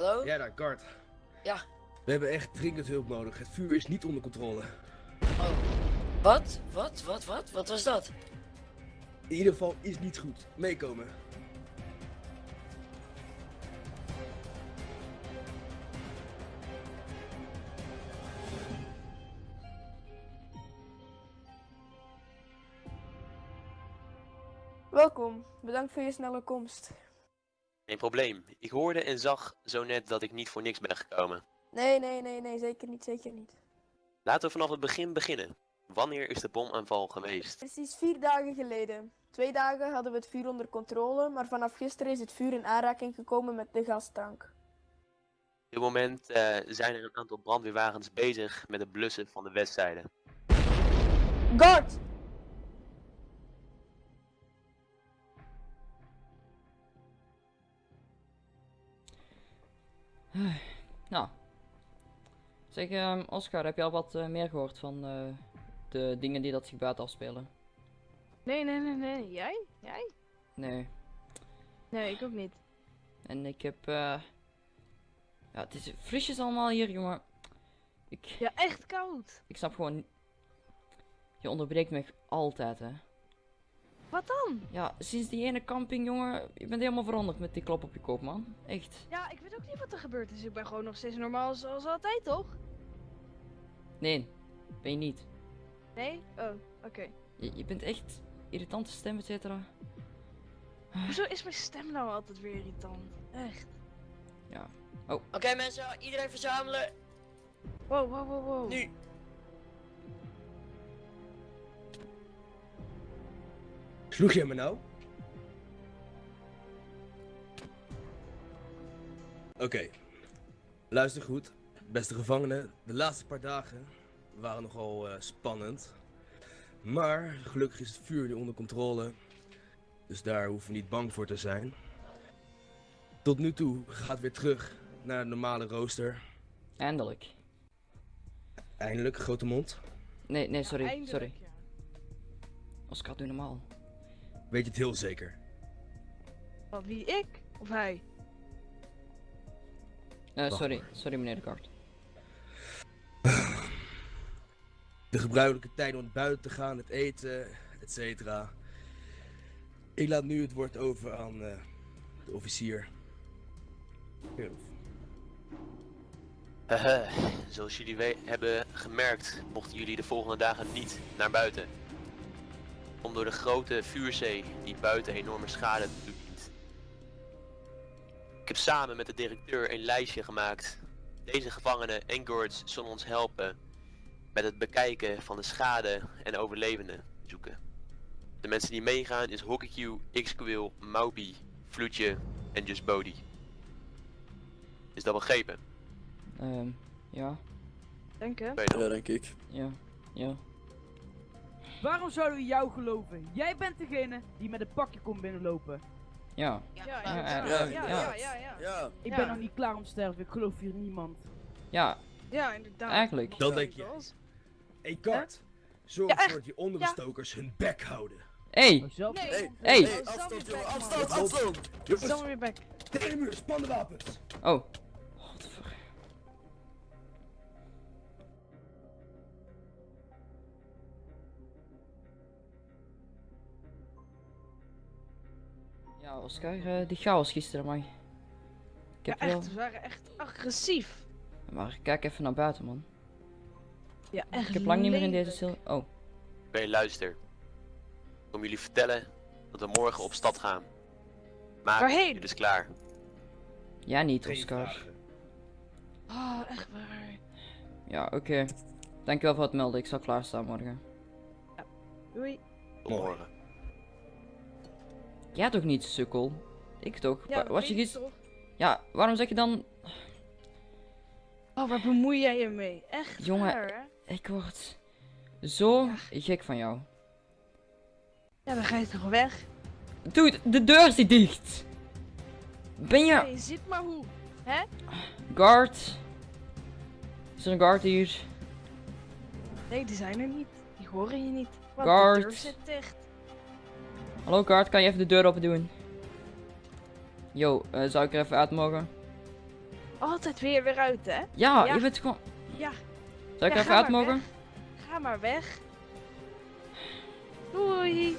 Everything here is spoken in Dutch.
Hallo? Ja, daar, Kart. Ja. We hebben echt dringend hulp nodig. Het vuur is niet onder controle. Oh. Wat? Wat? Wat? Wat? Wat was dat? In ieder geval is niet goed. Meekomen. Welkom, bedankt voor je snelle komst. Geen probleem. Ik hoorde en zag zo net dat ik niet voor niks ben gekomen. Nee, nee, nee, nee, zeker niet, zeker niet. Laten we vanaf het begin beginnen. Wanneer is de bomaanval geweest? Precies vier dagen geleden. Twee dagen hadden we het vuur onder controle, maar vanaf gisteren is het vuur in aanraking gekomen met de gastank. Op dit moment eh, zijn er een aantal brandweerwagens bezig met het blussen van de westzijde. Guard! Nou. Zeg, ehm, Oscar, heb je al wat eh, meer gehoord van eh, de dingen die dat zich buiten afspelen? Nee, nee, nee, nee. Jij? Jij? Nee. Nee, ik ook niet. En ik heb, eh... Ja, het is frisjes allemaal hier, jongen. Ik, Ja, echt koud. ik snap gewoon... Je onderbreekt me altijd, hè. Wat dan? Ja, sinds die ene camping, jongen, je bent helemaal veranderd met die klop op je kop, man. Echt. Ja, ik weet ook niet wat er gebeurd is. Ik ben gewoon nog steeds normaal zoals altijd, toch? Nee, ben je niet. Nee? Oh, oké. Je, je bent echt irritante stem, et cetera. Hoezo is mijn stem nou altijd weer irritant? Echt. Oké mensen, iedereen verzamelen. Wow, wow, wow, wow. Nu. Sloeg je me nou? Oké. Luister goed. Beste gevangenen, de laatste paar dagen waren nogal eh, spannend. Maar gelukkig is het vuur nu onder controle. Dus daar hoeven we niet bang voor te zijn. Tot nu toe gaat weer terug naar het normale rooster. Eindelijk. Eindelijk, grote mond. Nee, nee, sorry, sorry. ja. Oscar, doe normaal. Weet je het heel zeker? Wat, wie? Ik? Of hij? Eh, sorry, sorry meneer de Kart. De gebruikelijke tijd om buiten te gaan, het eten, etc. Ik laat nu het woord over aan eh, de officier. Haha, zoals jullie hebben gemerkt, mochten jullie de volgende dagen niet naar buiten. Om door de grote vuurzee die buiten enorme schade toedient. Ik heb samen met de directeur een lijstje gemaakt. Deze gevangenen en guards zullen ons helpen met het bekijken van de schade en overlevenden zoeken. De mensen die meegaan is Hockeyq, X-Quill, Maupi, Vloetje en Just Bodhi. Is dat begrepen? Ehm, ja, Denk hè? Ja, denk ik. ja, ja. Waarom zouden we jou geloven? Jij bent degene die met een pakje komt binnenlopen. Ja, Ja, ja, ja, ja, ja, ja. ja, ja, ja. Ja, Ik ben nog niet klaar om te sterven, ik geloof hier niemand. ja, Ja, inderdaad. Eigenlijk. Dat denk je. Hey Kart, zorg ervoor dat die onderbestokers hun bek houden. Hey, Oh, Nee. Hey, Hey. hey, afstand afstand, afstand! Jongens, weer back. tegen de muur, wapens. oh. Ja, Oscar, eh, die chaos gisteren, man. Ik Ja, heb wel... echt. Ze waren echt agressief. Maar kijk even naar buiten, man. Ja, echt Ik heb lang niet meer in deze cel... Oh, Oké, luister. Ik kom jullie vertellen dat we morgen op stad gaan. Maak Waarheen? je dus klaar. ja niet, Oscar. Oh, echt waar. Ja, oké. Dankjewel voor het melden, ik zal klaarstaan morgen. Doei. Tot morgen. Jij toch niet, sukkel? Ik toch? Ja, Wa- dat was je toch? Ja, waarom zeg je dan... Oh, waar bemoei jij je mee? Echt Jongen. hè? Ik word zo gek van jou. Ja, dan ga je toch weg? Dude, de deur zit dicht. Ben je... je ziet maar hoe. Guard? Is er een guard hier? Nee, die zijn er niet. Die horen je niet. Want Guard. de deur zit dicht. Hallo guard, kan je even de deur open doen? Yo, eh, zou ik er even uit mogen? altijd weer weer uit, hè? Ja, Ja. je bent gewoon... Ja. Zou ik Ja, even uit mogen? weg. Ga maar weg. Doei.